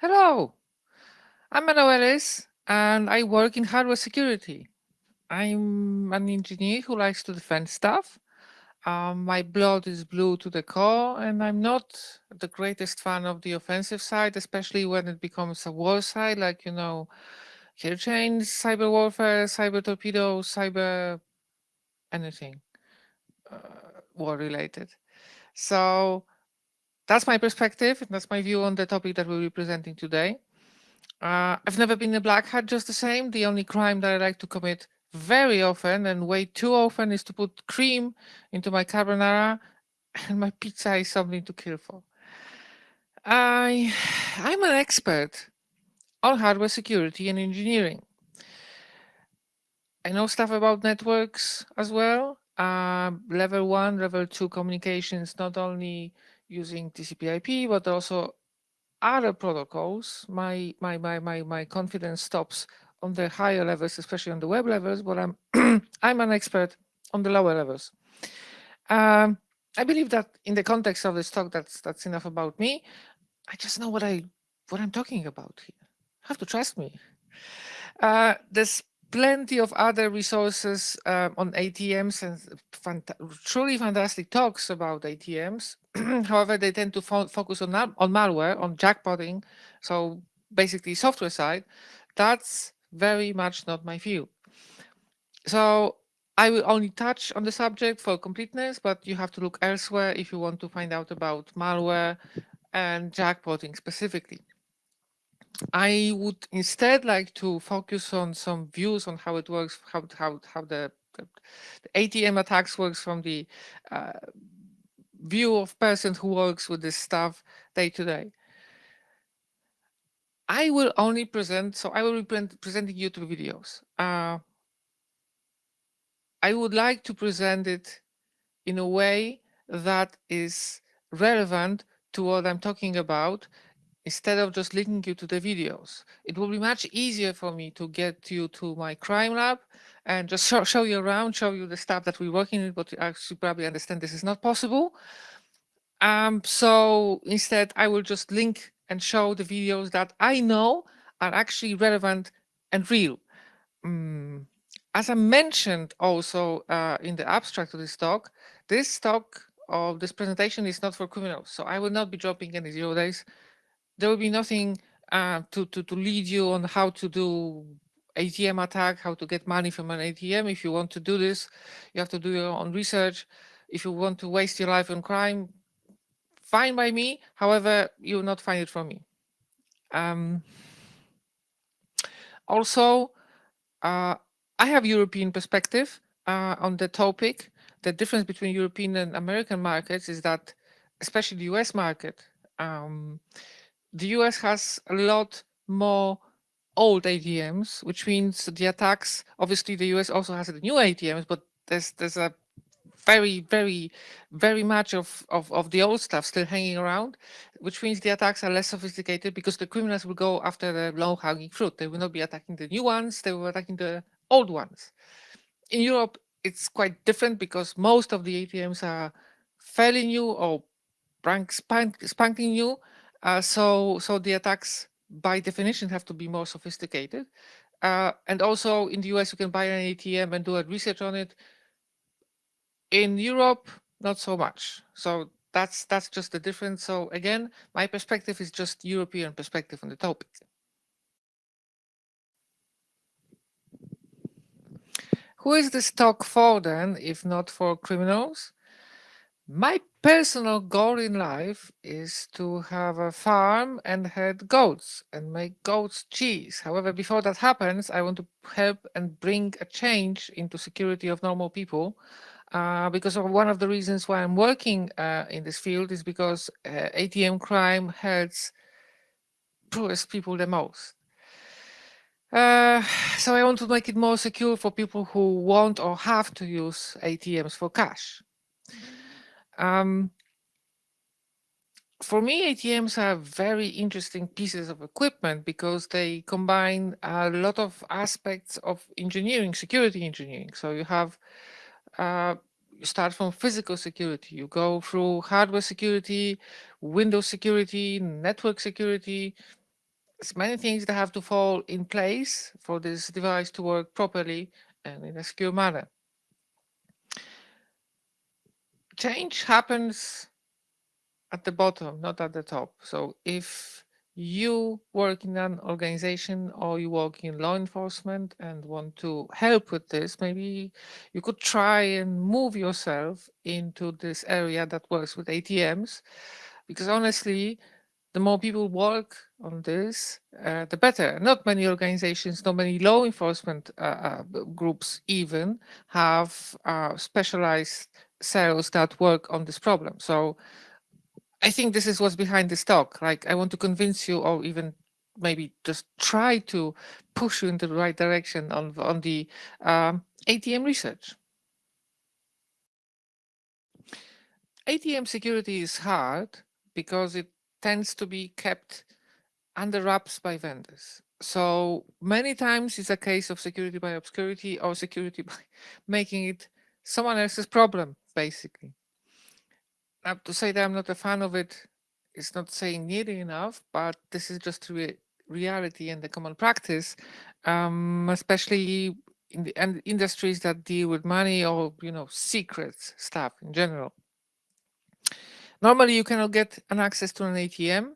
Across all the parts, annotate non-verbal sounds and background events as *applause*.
Hello, I'm Mano Ellis and I work in hardware security. I'm an engineer who likes to defend stuff. Um, my blood is blue to the core and I'm not the greatest fan of the offensive side, especially when it becomes a war side, like, you know, kill chains, cyber warfare, cyber torpedoes, cyber anything uh, war related. So that's my perspective. And that's my view on the topic that we'll be presenting today. Uh, I've never been a black hat just the same. The only crime that I like to commit very often and way too often is to put cream into my carbonara *laughs* and my pizza is something to kill for. I, I'm an expert on hardware security and engineering. I know stuff about networks as well. Uh, level one, level two communications, not only using TCP IP, but also other protocols, my my my my my confidence stops on the higher levels, especially on the web levels, but I'm *clears throat* I'm an expert on the lower levels. Um, I believe that in the context of this talk, that's that's enough about me. I just know what I what I'm talking about here. Have to trust me. Uh, there's plenty of other resources uh, on ATMs and fant truly fantastic talks about ATMs. *clears throat* However, they tend to fo focus on, on malware, on jackpotting, so basically software side. That's very much not my view. So I will only touch on the subject for completeness, but you have to look elsewhere if you want to find out about malware and jackpotting specifically. I would instead like to focus on some views on how it works, how how how the, the, the ATM attacks works from the uh, view of person who works with this stuff day to day. I will only present, so I will be presenting you two videos. Uh, I would like to present it in a way that is relevant to what I'm talking about instead of just linking you to the videos. It will be much easier for me to get you to my crime lab and just *laughs* show, show you around, show you the stuff that we're working with, but you actually probably understand this is not possible. Um, so instead, I will just link and show the videos that I know are actually relevant and real. Um, as I mentioned also uh, in the abstract of this talk, this talk of this presentation is not for criminals. So I will not be dropping any zero days there will be nothing uh, to, to, to lead you on how to do ATM attack, how to get money from an ATM. If you want to do this, you have to do your own research. If you want to waste your life on crime, fine by me. However, you will not find it from me. Um, also, uh, I have European perspective uh, on the topic. The difference between European and American markets is that, especially the US market, um, the US has a lot more old ATMs, which means the attacks, obviously the US also has the new ATMs, but there's there's a very, very, very much of, of, of the old stuff still hanging around, which means the attacks are less sophisticated because the criminals will go after the low-hanging fruit. They will not be attacking the new ones, they will be attacking the old ones. In Europe, it's quite different because most of the ATMs are fairly new or spank, spanking new, uh, so, so the attacks by definition have to be more sophisticated. Uh, and also in the US, you can buy an ATM and do a research on it. In Europe, not so much. So that's that's just the difference. So again, my perspective is just European perspective on the topic. Who is this talk for then, if not for criminals? My personal goal in life is to have a farm and herd goats and make goats cheese. However, before that happens, I want to help and bring a change into security of normal people. Uh, because of one of the reasons why I'm working uh, in this field is because uh, ATM crime hurts poorest people the most. Uh, so I want to make it more secure for people who want or have to use ATMs for cash. Um, for me, ATMs are very interesting pieces of equipment because they combine a lot of aspects of engineering, security engineering. So you have, uh, you start from physical security, you go through hardware security, Windows security, network security, There's many things that have to fall in place for this device to work properly and in a secure manner. Change happens at the bottom, not at the top. So if you work in an organization or you work in law enforcement and want to help with this, maybe you could try and move yourself into this area that works with ATMs. Because honestly, the more people work on this, uh, the better. Not many organizations, not many law enforcement uh, uh, groups even have uh, specialized cells that work on this problem. So I think this is what's behind this talk. Like I want to convince you or even maybe just try to push you in the right direction on, on the um, ATM research. ATM security is hard because it tends to be kept under wraps by vendors. So many times it's a case of security by obscurity or security *laughs* by making it someone else's problem, basically. Now, to say that I'm not a fan of it is not saying nearly enough, but this is just re reality and the common practice, um, especially in the in industries that deal with money or, you know, secrets stuff in general. Normally, you cannot get an access to an ATM,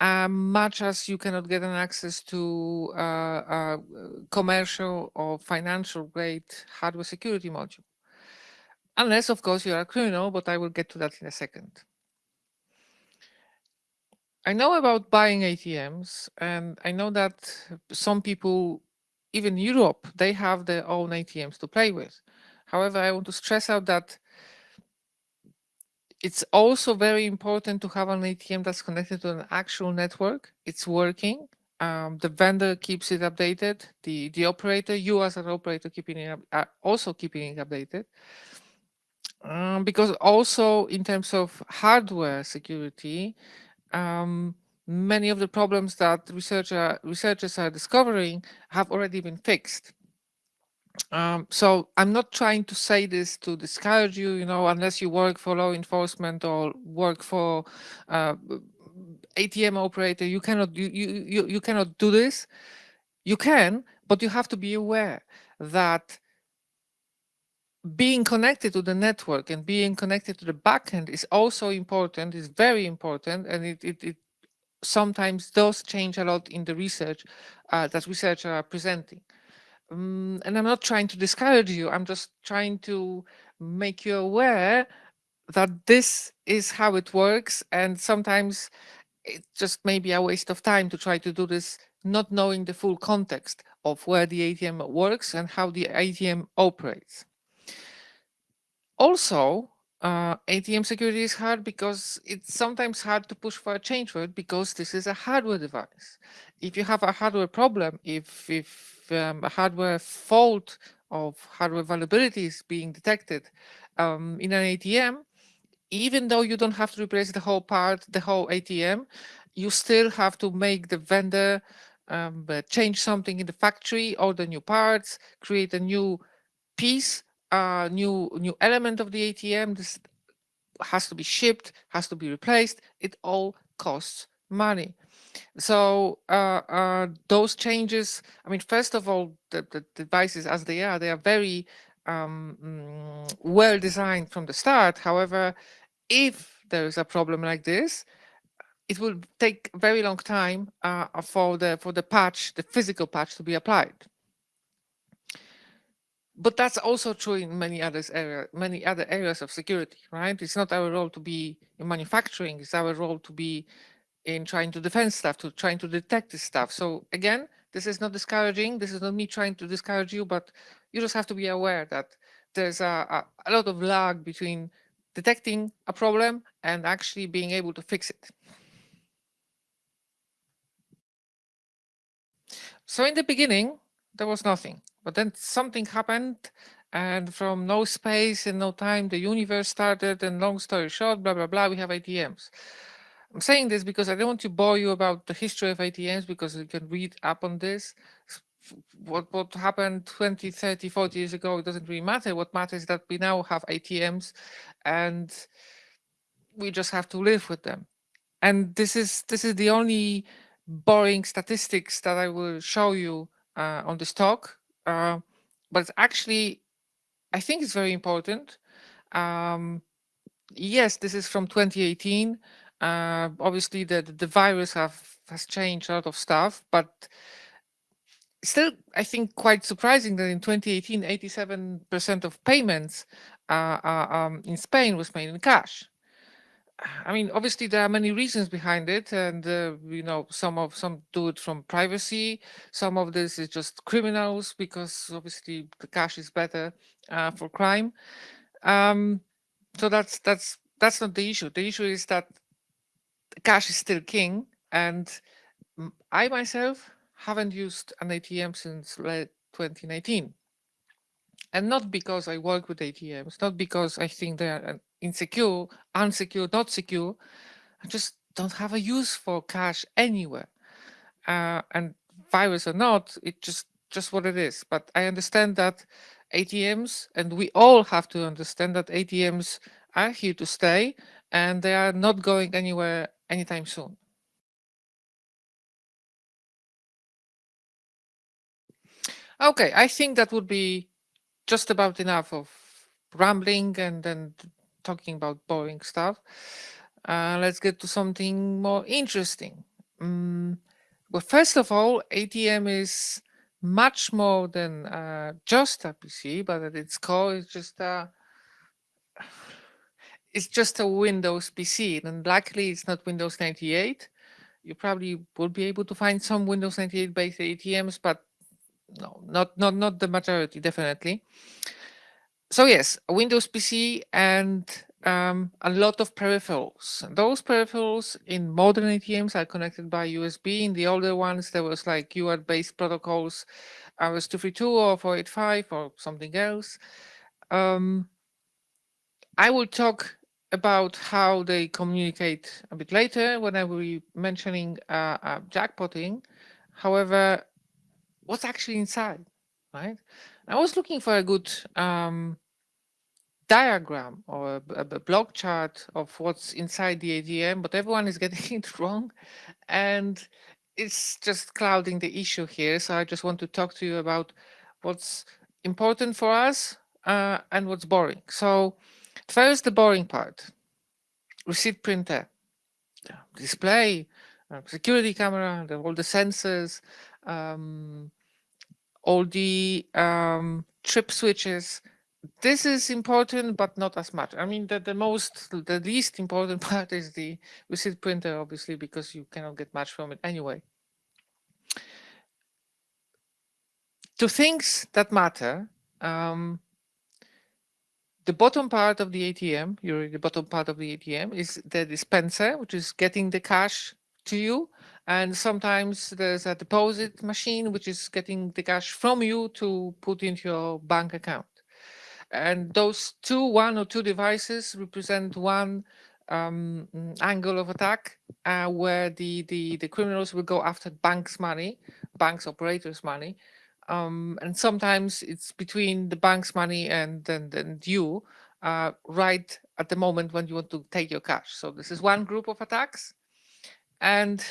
um, much as you cannot get an access to uh, uh, commercial or financial grade hardware security module. Unless, of course, you're a criminal, but I will get to that in a second. I know about buying ATMs, and I know that some people, even Europe, they have their own ATMs to play with. However, I want to stress out that it's also very important to have an ATM that's connected to an actual network. It's working. Um, the vendor keeps it updated. The the operator, you as an operator, keeping it up, uh, also keeping it updated. Um, because also in terms of hardware security, um, many of the problems that researcher, researchers are discovering have already been fixed. Um, so I'm not trying to say this to discourage you, you know, unless you work for law enforcement or work for uh, ATM operator, you cannot you, you you cannot do this. You can, but you have to be aware that being connected to the network and being connected to the backend is also important, is very important, and it, it, it sometimes does change a lot in the research uh, that researchers are presenting. Um, and I'm not trying to discourage you, I'm just trying to make you aware that this is how it works. And sometimes it just may be a waste of time to try to do this, not knowing the full context of where the ATM works and how the ATM operates. Also, uh, ATM security is hard because it's sometimes hard to push for a change for it because this is a hardware device. If you have a hardware problem, if, if um, a hardware fault of hardware vulnerability is being detected um, in an ATM, even though you don't have to replace the whole part, the whole ATM, you still have to make the vendor um, change something in the factory, order new parts, create a new piece a new new element of the ATM. This has to be shipped, has to be replaced. It all costs money. So uh, uh, those changes, I mean, first of all, the, the devices as they are, they are very um, mm, well designed from the start. However, if there is a problem like this, it will take very long time uh, for the for the patch, the physical patch, to be applied but that's also true in many others area, many other areas of security, right? It's not our role to be in manufacturing. It's our role to be in trying to defend stuff, to trying to detect this stuff. So again, this is not discouraging. This is not me trying to discourage you, but you just have to be aware that there's a, a, a lot of lag between detecting a problem and actually being able to fix it. So in the beginning, there was nothing. But then something happened and from no space and no time, the universe started and long story short, blah, blah, blah, we have ATMs. I'm saying this because I don't want to bore you about the history of ATMs because you can read up on this. What, what happened 20, 30, 40 years ago, it doesn't really matter. What matters is that we now have ATMs and we just have to live with them. And this is this is the only boring statistics that I will show you uh, on this talk, uh, but actually, I think it's very important. Um, yes, this is from 2018. Uh, obviously, the, the virus have has changed a lot of stuff, but still, I think quite surprising that in 2018, 87% of payments uh, uh, um, in Spain was made in cash. I mean, obviously there are many reasons behind it, and uh, you know, some of some do it from privacy. Some of this is just criminals because obviously the cash is better uh, for crime. Um, so that's that's that's not the issue. The issue is that cash is still king, and I myself haven't used an ATM since late 2019. And not because I work with ATMs, not because I think they are insecure, unsecure, not secure. I just don't have a use for cash anywhere. Uh, and virus or not, it just just what it is. But I understand that ATMs, and we all have to understand that ATMs are here to stay and they are not going anywhere anytime soon. Okay, I think that would be just about enough of rambling and then talking about boring stuff. Uh, let's get to something more interesting. Um, well, first of all, ATM is much more than uh, just a PC, but at its core, it's just a it's just a Windows PC, and luckily it's not Windows 98. You probably will be able to find some Windows 98 based ATMs, but no, not not not the majority, definitely. So yes, a Windows PC and um, a lot of peripherals. Those peripherals in modern ATMs are connected by USB. In the older ones, there was like UART-based protocols, RS-232 or 485 or something else. Um, I will talk about how they communicate a bit later when I will be mentioning uh, uh, jackpotting. However, what's actually inside, right? I was looking for a good um, diagram or a, a, block chart of what's inside the ATM, but everyone is *laughs* getting it wrong. And it's just clouding the issue here. So I just want to talk to you about what's important for us uh, and what's boring. So first, the boring part, receipt printer, display, uh, security camera, all the sensors, um, all the um, trip switches. This is important, but not as much. I mean, the, the most, the least important *laughs* part is the receipt printer, obviously, because you cannot get much from it anyway. To things that matter, um, the bottom part of the ATM, you're the bottom part of the ATM is the dispenser, which is getting the cash to you. And sometimes there's a deposit machine, which is getting the cash from you to put into your bank account. And those two, one or two devices represent one um, angle of attack uh, where the, the, the criminals will go after banks' money, banks' operators' money. Um, and sometimes it's between the bank's money and, and, and you uh, right at the moment when you want to take your cash. So this is one group of attacks. And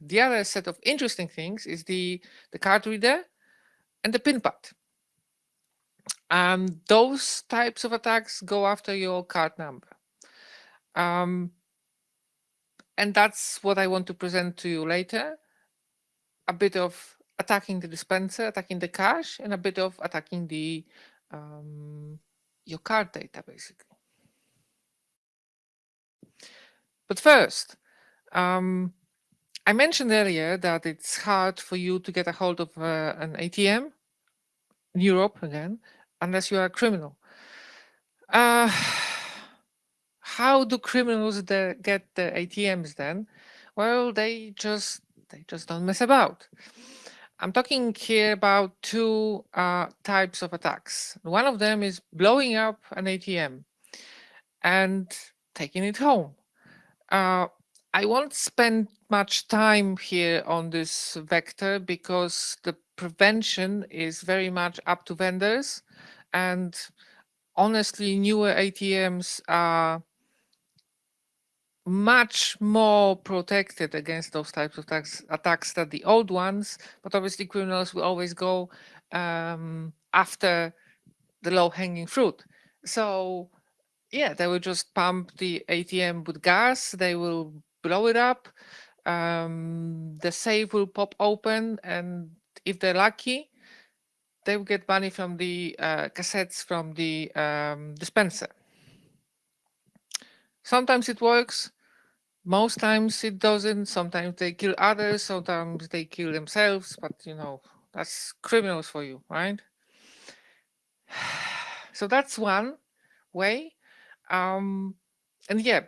the other set of interesting things is the, the card reader and the pin pad. Um, those types of attacks go after your card number. Um, and that's what I want to present to you later. A bit of attacking the dispenser, attacking the cash, and a bit of attacking the um, your card data, basically. But first, um, I mentioned earlier that it's hard for you to get a hold of uh, an ATM in Europe again, unless you are a criminal. Uh, *sighs* how do criminals get the ATMs then? Well, they just they just don't mess about. I'm talking here about two uh, types of attacks. One of them is blowing up an ATM and taking it home. Uh, I won't spend much time here on this vector because the prevention is very much up to vendors and honestly newer ATMs are much more protected against those types of attacks, attacks than the old ones. But obviously, criminals will always go um, after the low-hanging fruit. So yeah, they will just pump the ATM with gas. They will blow it up. Um, the safe will pop open, and if they're lucky, they will get money from the uh, cassettes from the um, dispenser. Sometimes it works. Most times it doesn't. Sometimes they kill others. Sometimes they kill themselves. But you know, that's criminals for you, right? *sighs* So that's one way. Um, and yeah,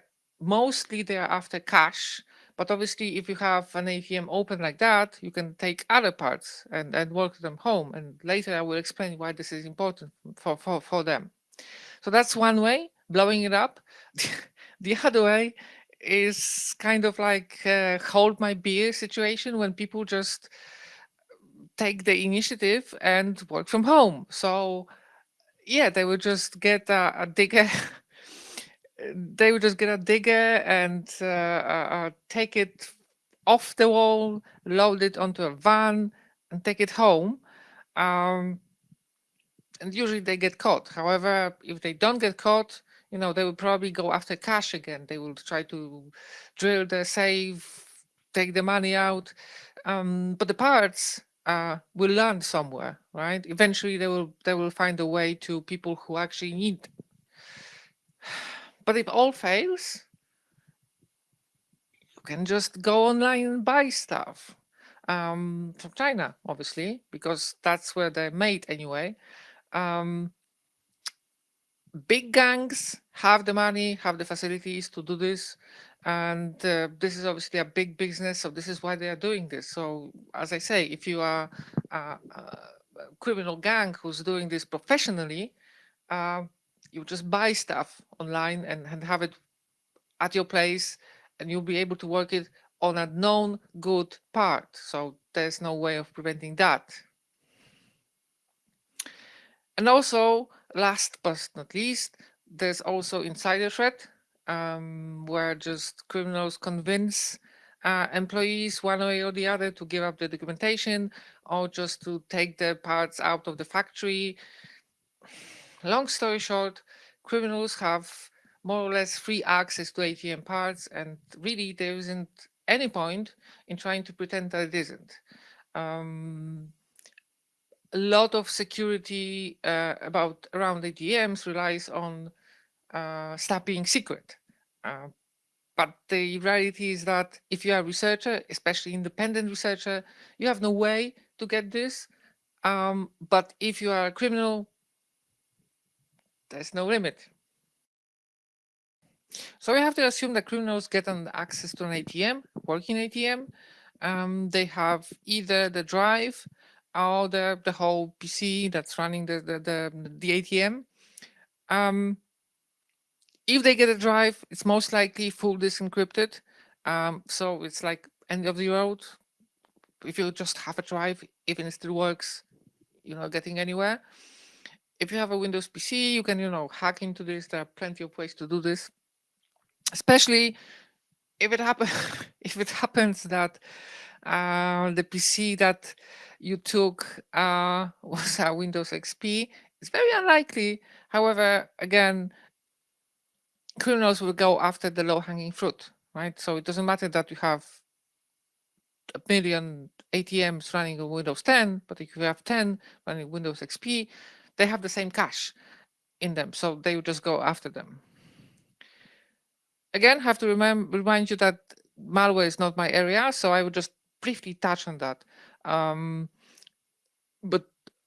mostly they're after cash. But obviously, if you have an ATM open like that, you can take other parts and, and work them home. And later I will explain why this is important for, for, for them. So that's one way, blowing it up. *laughs* the other way is kind of like hold my beer situation when people just take the initiative and work from home. So yeah, they will just get a, a digger. *laughs* they would just get a digger and uh, uh, uh, take it off the wall, load it onto a van, and take it home. Um, and usually they get caught. However, if they don't get caught, you know, they will probably go after cash again. They will try to drill the safe, take the money out. Um, but the parts uh, will land somewhere, right? Eventually, they will they will find a way to people who actually need. But if all fails, you can just go online and buy stuff um, from China, obviously, because that's where they're made anyway. Um, big gangs have the money, have the facilities to do this. And uh, this is obviously a big business. So this is why they are doing this. So as I say, if you are a, a criminal gang who's doing this professionally, uh, you just buy stuff online and, and have it at your place and you'll be able to work it on a known good part. So there's no way of preventing that. And also, last but not least, there's also insider threat, um, where just criminals convince uh, employees one way or the other to give up the documentation or just to take the parts out of the factory. Long story short, criminals have more or less free access to ATM parts and really there isn't any point in trying to pretend that it isn't. Um, a lot of security uh, about around ATMs relies on uh, stuff being secret. Uh, but the reality is that if you are a researcher, especially independent researcher, you have no way to get this. Um, but if you are a criminal, there's no limit. So we have to assume that criminals get an access to an ATM, working ATM. Um, they have either the drive or the, the whole PC that's running the, the, the, the ATM. Um, if they get a drive, it's most likely full disk encrypted. Um, so it's like end of the road. If you just have a drive, even if it still works, you're not getting anywhere. If you have a Windows PC, you can, you know, hack into this. There are plenty of ways to do this. Especially if it happens, *laughs* if it happens that uh, the PC that you took uh, *laughs* was a Windows XP, it's very unlikely. However, again, criminals will go after the low-hanging fruit, right? So it doesn't matter that you have a million ATMs running on Windows 10, but if you have 10 running Windows XP, they have the same cash in them, so they will just go after them. Again, have to remember, remind you that malware is not my area, so I would just briefly touch on that. Um, but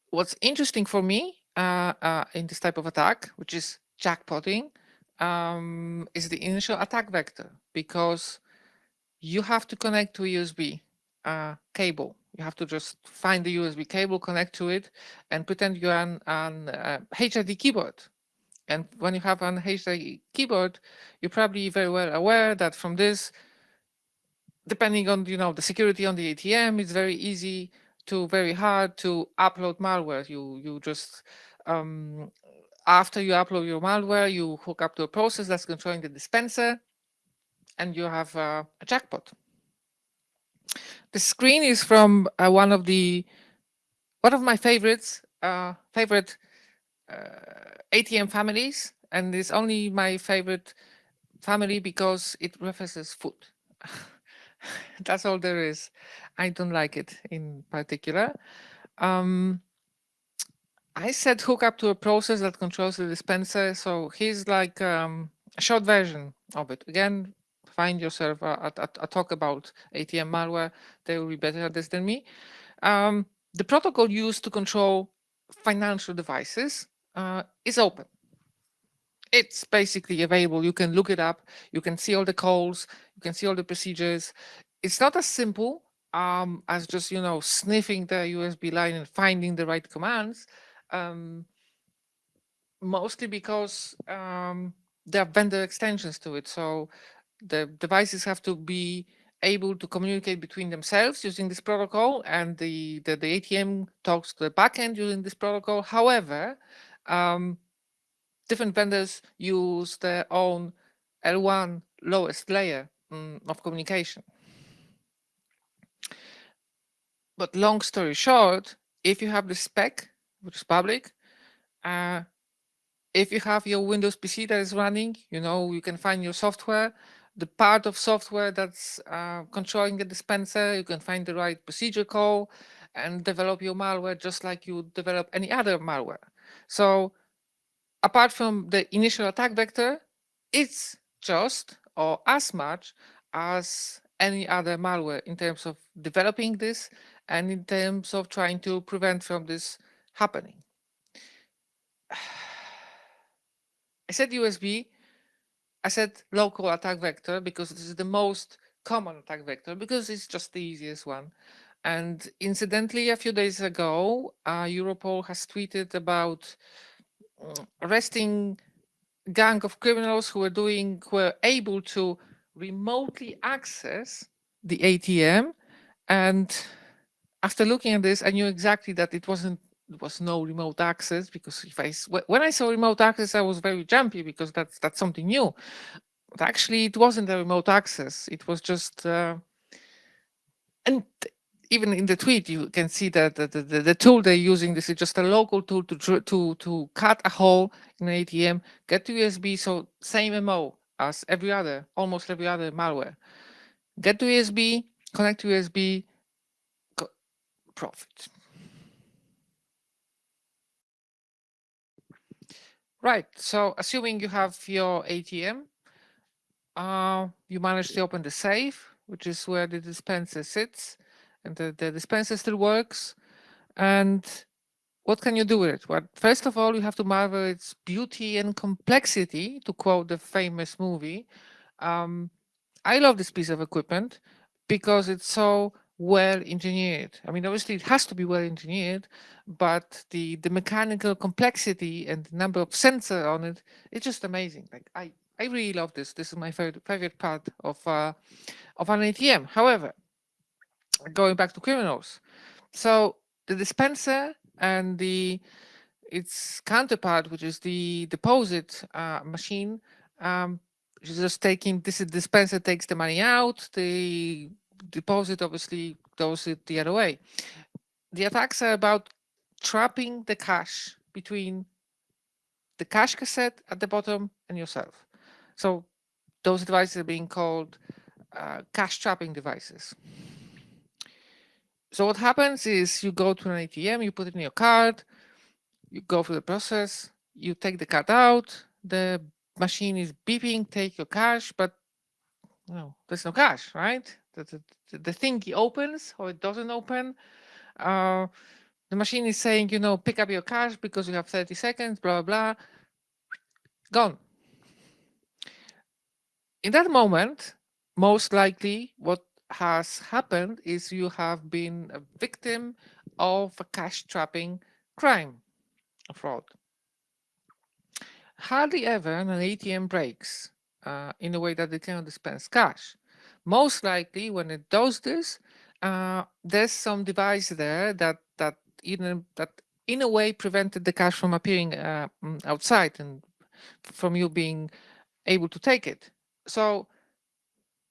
what's interesting for me uh, uh, in this type of attack, which is jackpotting, um, is the initial attack vector because you have to connect to USB uh, cable. You have to just find the USB cable, connect to it, and pretend you're on, an uh, HID keyboard. And when you have an HID keyboard, you're probably very well aware that from this, depending on you know the security on the ATM, it's very easy to very hard to upload malware. You you just um, after you upload your malware, you hook up to a process that's controlling the dispenser. and you have uh, a jackpot. The screen is from uh, one of the one of my favorites, uh, favorite uh, ATM families, and it's only my favorite family because it references food. *laughs* That's all there is. I don't like it in particular. Um, I said hook up to a process that controls the dispenser. So here's like um, a short version of it. Again, find yourself a, a, a, talk about ATM malware. They will be better at this than me. Um, the protocol used to control financial devices uh, is open. It's basically available. You can look it up. You can see all the calls. You can see all the procedures. It's not as simple um, as just, you know, sniffing the USB line and finding the right commands um, mostly because um, there are vendor extensions to it. So the devices have to be able to communicate between themselves using this protocol and the, the, the ATM talks to the backend using this protocol. However, um, different vendors use their own L1 lowest layer um, of communication. But long story short, if you have the spec which is public. Uh, if you have your Windows PC that is running, you know, you can find your software, the part of software that's uh, controlling the dispenser, you can find the right procedure call and develop your malware just like you develop any other malware. So apart from the initial attack vector, it's just or as much as any other malware in terms of developing this and in terms of trying to prevent from this happening. *sighs* I said USB, I said local attack vector because this is the most common attack vector because it's just the easiest one. And incidentally, a few days ago, uh, Europol has tweeted about mm, arresting gang of criminals who were doing, were able to remotely access the ATM. And after looking at this, I knew exactly that it wasn't was no remote access because if I when I saw remote access, I was very jumpy because that's that's something new. But actually, it wasn't a remote access. It was just uh, and even in the tweet, you can see that the, the, the, tool they're using, this is just a local tool to to to cut a hole in an ATM, get to USB, so same MO as every other, almost every other malware. Get to USB, connect to USB, profit. Right. So assuming you have your ATM, uh, you manage to open the safe, which is where the dispenser sits, and the, the dispenser still works. And what can you do with it? Well, first of all, you have to marvel its beauty and complexity, to quote the famous movie. Um, I love this piece of equipment because it's so well engineered. I mean, obviously it has to be well engineered, but the the mechanical complexity and the number of sensor on it, it's just amazing. Like I I really love this. This is my favorite favorite part of uh, of an ATM. However, going back to criminals, so the dispenser and the its counterpart, which is the deposit uh, machine, um, just taking this dispenser takes the money out, the deposit obviously goes it the other way. The attacks are about trapping the cash between the cash cassette at the bottom and yourself. So those devices are being called uh, cash trapping devices. So what happens is you go to an ATM, you put it in your card, you go through the process, you take the card out, the machine is beeping, take your cash, but no, there's no cash, right? The, the, the thingy opens or it doesn't open. Uh, the machine is saying, you know, pick up your cash because you have 30 seconds, blah, blah, blah. Gone. In that moment, most likely what has happened is you have been a victim of a cash trapping crime, fraud. Hardly ever an ATM breaks uh, in a way that it cannot dispense cash. Most likely when it does this, uh, there's some device there that that in that in a way prevented the cash from appearing uh, mm, outside and from you being able to take it. So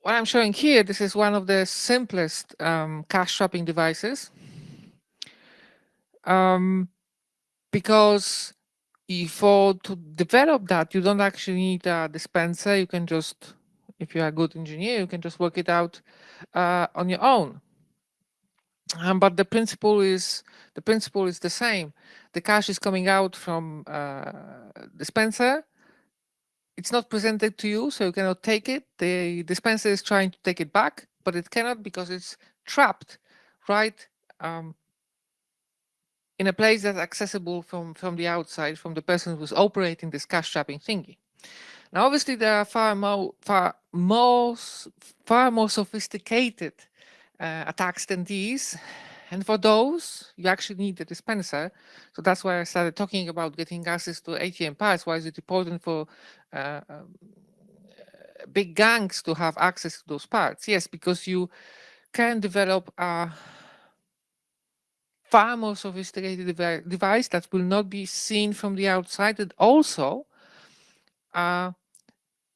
what I'm showing here, this is one of the simplest um, cash trapping devices. Um, because for to develop that, you don't actually need a dispenser. You can just, if you're a good engineer, you can just work it out uh, on your own. Um, but the principle is the principle is the same. The cash is coming out from uh, dispenser. It's not presented to you, so you cannot take it. The dispenser is trying to take it back, but it cannot because it's trapped right um, in a place that's accessible from, from the outside, from the person who's operating this cash trapping thingy. Now, obviously, there are far more, far more, far more sophisticated uh, attacks than these. And for those, you actually need the dispenser. So that's why I started talking about getting access to ATM parts. Why is it important for uh, um, big gangs to have access to those parts? Yes, because you can develop a far more sophisticated device that will not be seen from the outside and also uh,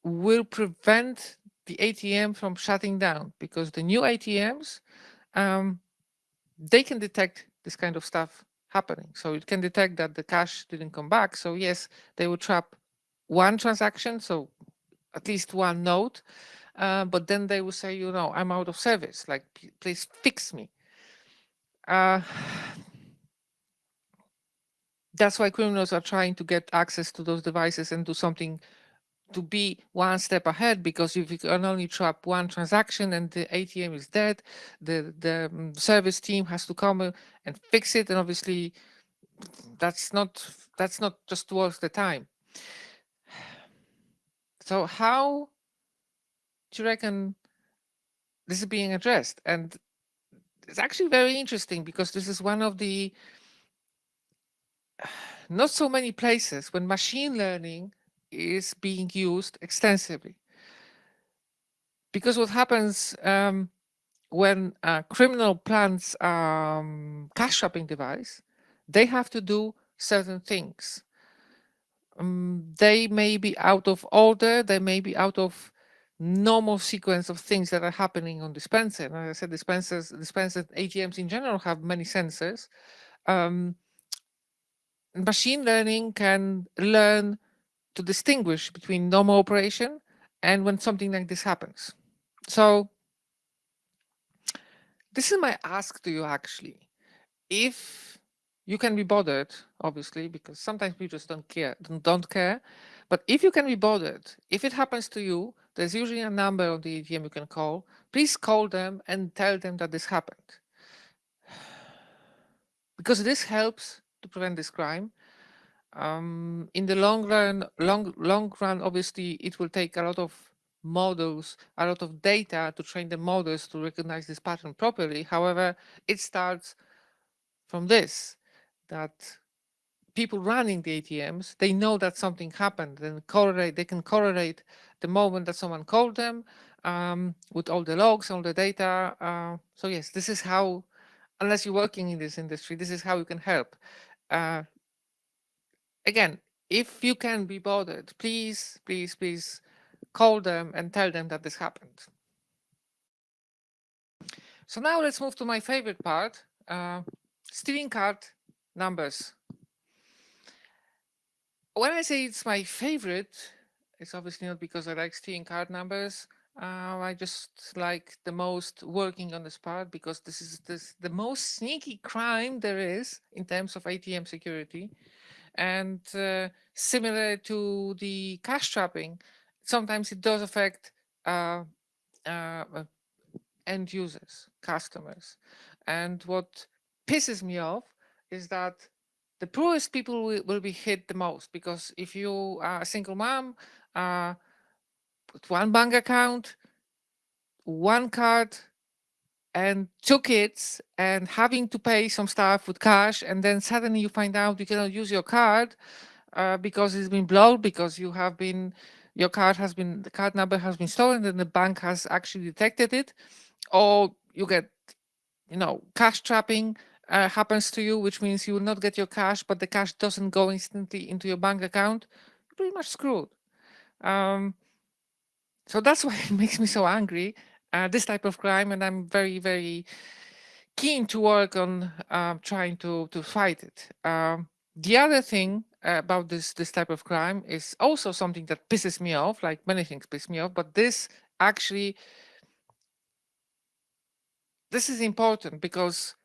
will prevent the ATM from shutting down because the new ATMs, um, they can detect this kind of stuff happening. So it can detect that the cash didn't come back. So yes, they will trap one transaction, so at least one node, uh, but then they will say, you know, I'm out of service, like, please fix me. Uh, *sighs* that's why criminals are trying to get access to those devices and do something to be one step ahead because if you can only trap one transaction and the ATM is dead, the the um, service team has to come and fix it, and obviously that's not that's not just worth the time. So how do you reckon this is being addressed? And it's actually very interesting because this is one of the *sighs* not so many places when machine learning is being used extensively. Because what happens um, when a criminal plans um, cash shopping device, they have to do certain things. Um, they may be out of order, they may be out of normal sequence of things that are happening on dispenser. And as I said, dispensers, dispensers, ATMs in general have many sensors. Um, machine learning can learn to distinguish between normal operation and when something like this happens. So this is my ask to you actually. If you can be bothered, obviously, because sometimes we just don't care, don't care. But if you can be bothered, if it happens to you, there's usually a number on the ATM you can call. Please call them and tell them that this happened. *sighs* Because this helps to prevent this crime. Um, in the long run, long long run, obviously, it will take a lot of models, a lot of data to train the models to recognize this pattern properly. However, it starts from this, that people running the ATMs, they know that something happened and correlate, they can correlate the moment that someone called them um, with all the logs, all the data. Uh, so yes, this is how, unless you're working in this industry, this is how you can help. Uh, again, if you can be bothered, please, please, please call them and tell them that this happened. So now let's move to my favorite part, uh, stealing card numbers. When I say it's my favorite, it's obviously not because I like stealing card numbers. Uh, I just like the most working on this part because this is this, the most sneaky crime there is in terms of ATM security. And uh, similar to the cash trapping, sometimes it does affect uh, uh, uh, end users, customers. And what pisses me off is that the poorest people will, will be hit the most because if you are a single mom, uh, one bank account, one card, and kids and having to pay some stuff with cash and then suddenly you find out you cannot use your card uh, because it's been blocked because you have been your card has been the card number has been stolen and the bank has actually detected it or you get you know cash trapping uh, happens to you which means you will not get your cash but the cash doesn't go instantly into your bank account pretty much screwed. Um, so that's *laughs* why it makes me so angry, uh, this type of crime, and I'm very, very keen to work on um, trying to, to fight it. Um, the other thing about this, this type of crime is also something that pisses me off, like many things piss me off, but this actually, this is important because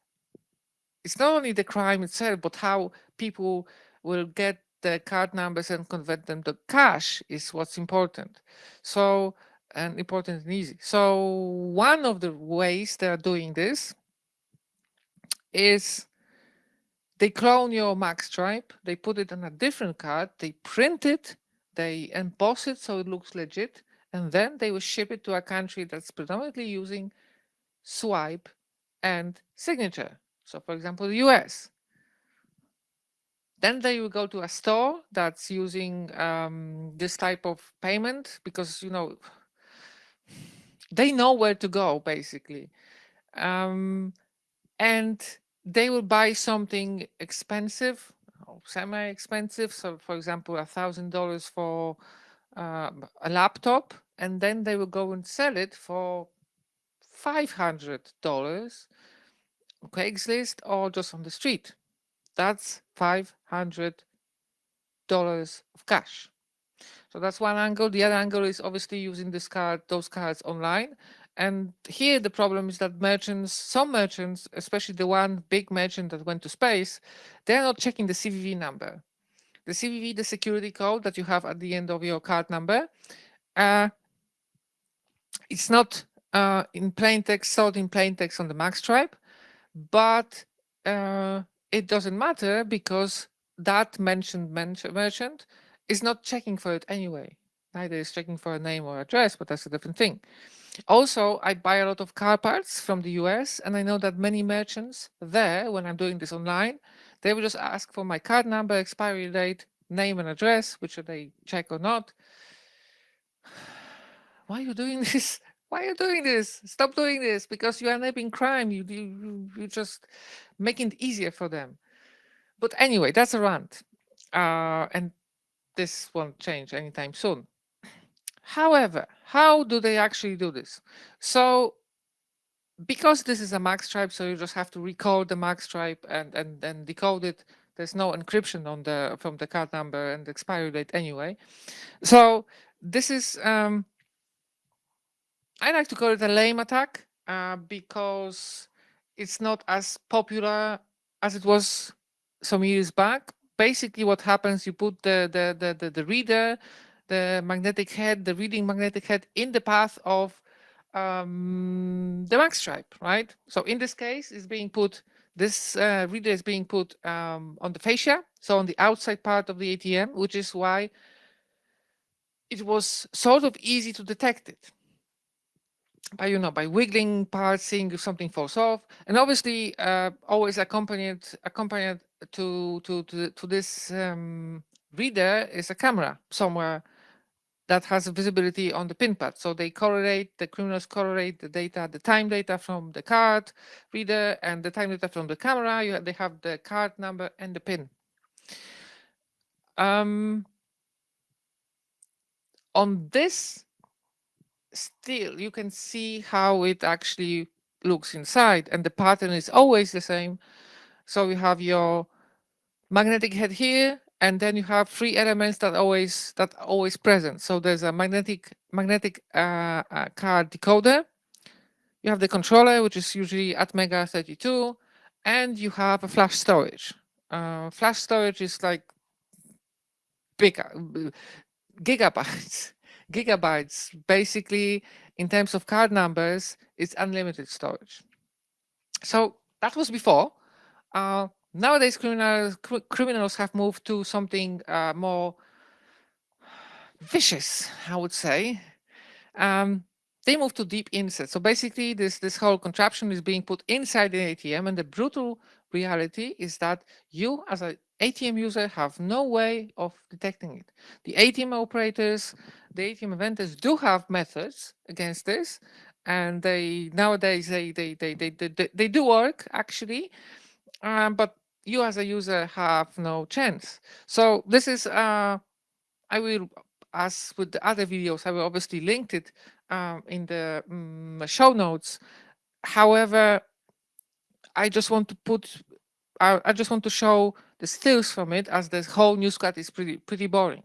it's not only the crime itself, but how people will get the card numbers and convert them to cash is what's important. So, and important and easy. So one of the ways they are doing this is they clone your magstripe, they put it on a different card, they print it, they emboss it so it looks legit, and then they will ship it to a country that's predominantly using swipe and signature. So for example, the US. Then they will go to a store that's using um, this type of payment because, you know, they know where to go basically. Um, and they will buy something expensive, semi-expensive. So for example, a thousand dollars for uh, a laptop, and then they will go and sell it for $500 Craigslist or just on the street. That's $500 of cash. So that's one angle. The other angle is obviously using this card, those cards online. And here the problem is that merchants, some merchants, especially the one big merchant that went to space, they're not checking the CVV number. The CVV, the security code that you have at the end of your card number, uh, it's not uh, in plain text, stored in plain text on the magstripe, but uh, it doesn't matter because that mentioned merchant is not checking for it anyway. Neither is checking for a name or address, but that's a different thing. Also, I buy a lot of car parts from the US, and I know that many merchants there, when I'm doing this online, they will just ask for my card number, expiry date, name and address, which they check or not. *sighs* Why are you doing *laughs* this? Why are you doing this? Stop doing this because you are enabling crime. You, you, you just making it easier for them. But anyway, that's a rant. Uh, and this won't change anytime soon. However, how do they actually do this? So because this is a magstripe, so you just have to recode the magstripe and, and then decode it. There's no encryption on the from the card number and expiry date anyway. So this is, um, I like to call it a lame attack uh, because it's not as popular as it was some years back. Basically what happens, you put the, the, the, the, the reader the magnetic head, the reading magnetic head in the path of um, the magstripe, right? So in this case, is being put, this uh, reader is being put um, on the fascia, so on the outside part of the ATM, which is why it was sort of easy to detect it by you know by wiggling parts seeing if something falls off and obviously uh, always accompanied accompanied to to to, to this um, reader is a camera somewhere that has visibility on the pin pad. So they correlate, the criminals correlate the data, the time data from the card reader and the time data from the camera. You, they have the card number and the pin. Um, on this, still, you can see how it actually looks inside and the pattern is always the same. So you have your magnetic head here, and then you have three elements that always that always present. So there's a magnetic magnetic uh, uh, card decoder. You have the controller, which is usually ATmega32, and you have a flash storage. Uh, flash storage is like big uh, gigabytes, *laughs* gigabytes. Basically, in terms of card numbers, it's unlimited storage. So that was before. Uh, nowadays criminals criminals have moved to something uh, more vicious, I would say. Um, they move to deep insert. So basically, this this whole contraption is being put inside the ATM, and the brutal reality is that you, as an ATM user, have no way of detecting it. The ATM operators, the ATM vendors do have methods against this, and they nowadays they they they they they, they do work actually, um, but you as a user have no chance. So this is, uh, I will as with the other videos, I will obviously link it um, in the um, show notes. However, I just want to put, I, I, just want to show the stills from it as the whole newscat is pretty, pretty boring.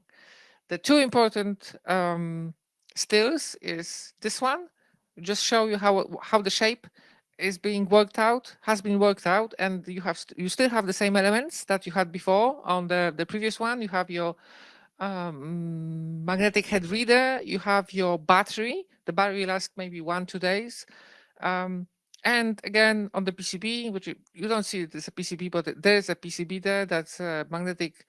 The two important um, stills is this one, just show you how, how the shape is being worked out, has been worked out, and you have st you still have the same elements that you had before on the, the previous one. You have your um, magnetic head reader, you have your battery. The battery lasts maybe one, two days. Um, and again, on the PCB, which you, you don't see it as a PCB, but there's a PCB there that's a magnetic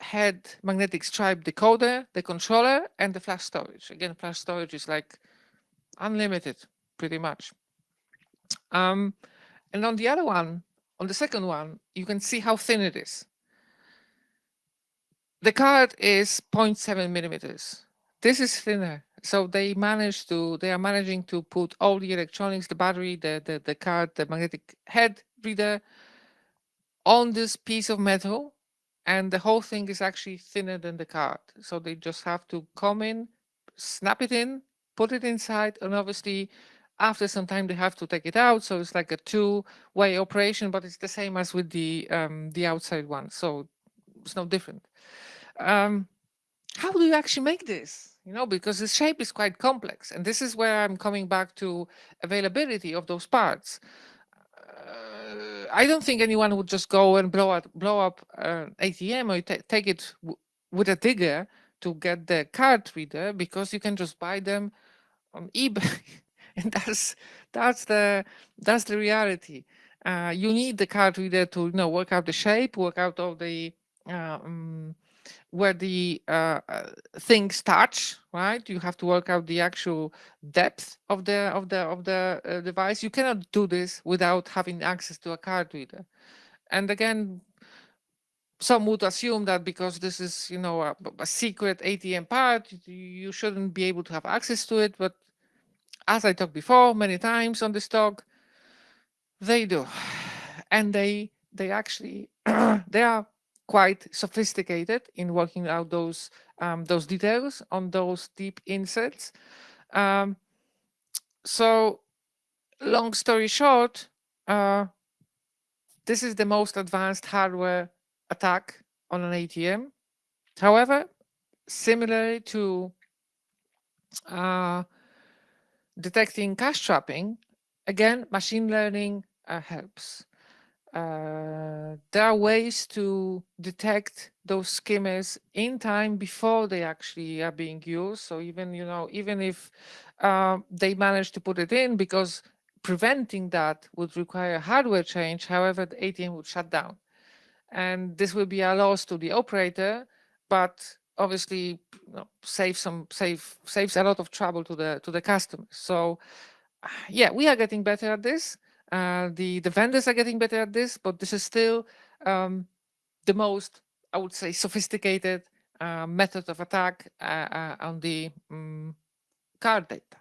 head, magnetic stripe decoder, the controller, and the flash storage. Again, flash storage is like unlimited, pretty much. Um, and on the other one, on the second one, you can see how thin it is. The card is 0.7 millimeters. This is thinner. So they managed to, they are managing to put all the electronics, the battery, the, the, the card, the magnetic head reader on this piece of metal. And the whole thing is actually thinner than the card. So they just have to come in, snap it in, put it inside, and obviously after some time they have to take it out. So it's like a two-way operation, but it's the same as with the um, the outside one. So it's no different. Um, how do you actually make this? You know, because the shape is quite complex. And this is where I'm coming back to availability of those parts. Uh, I don't think anyone would just go and blow up, blow up an ATM or take it with a digger to get the card reader because you can just buy them on eBay. *laughs* and *laughs* that's that's the that's the reality. Uh, you need the card reader to you know work out the shape, work out all the uh, um, where the uh, uh, things touch, right? You have to work out the actual depth of the of the of the uh, device. You cannot do this without having access to a card reader. And again, some would assume that because this is, you know, a, a secret ATM part, you shouldn't be able to have access to it. But as I talked before many times on this talk, they do. And they they actually *clears throat* they are quite sophisticated in working out those um, those details on those deep inserts. Um, so long story short, uh, this is the most advanced hardware attack on an ATM. However, similarly to uh, detecting cash trapping, again, machine learning uh, helps. Uh, there are ways to detect those skimmers in time before they actually are being used. So even, you know, even if uh, they manage to put it in because preventing that would require hardware change, however, the ATM would shut down. And this will be a loss to the operator, but obviously you know, save some save saves a lot of trouble to the to the customers. So *sighs* yeah, we are getting better at this. Uh, the the vendors are getting better at this, but this is still um, the most I would say sophisticated uh, method of attack uh, uh on the um, card data.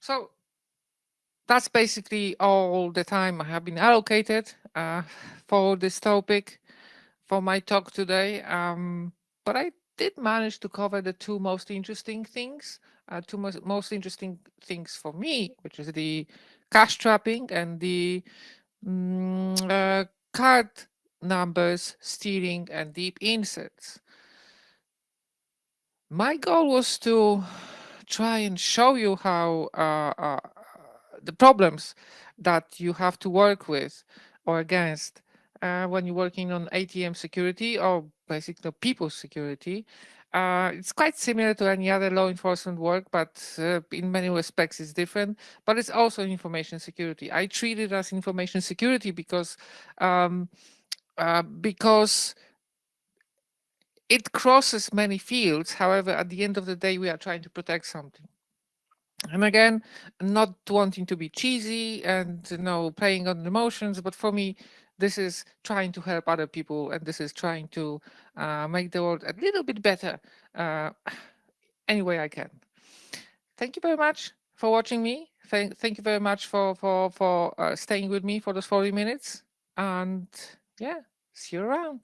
So that's basically all the time I have been allocated uh, *laughs* for this topic for my talk today. Um, but I did manage to cover the two most interesting things, uh, two most, most interesting things for me, which is the cash trapping and the um, uh, card numbers, stealing and deep inserts. My goal was to try and show you how uh, uh the problems that you have to work with or against uh, when you're working on ATM security or basically people security. Uh, it's quite similar to any other law enforcement work, but uh, in many respects it's different. But it's also information security. I treat it as information security because um, uh, because it crosses many fields. However, at the end of the day, we are trying to protect something. And again, not wanting to be cheesy and you know playing on emotions, but for me, this is trying to help other people and this is trying to uh, make the world a little bit better uh, *sighs* any way I can. Thank you very much for watching me. Thank, thank you very much for, for, for uh, staying with me for those 40 minutes. And yeah, see you around.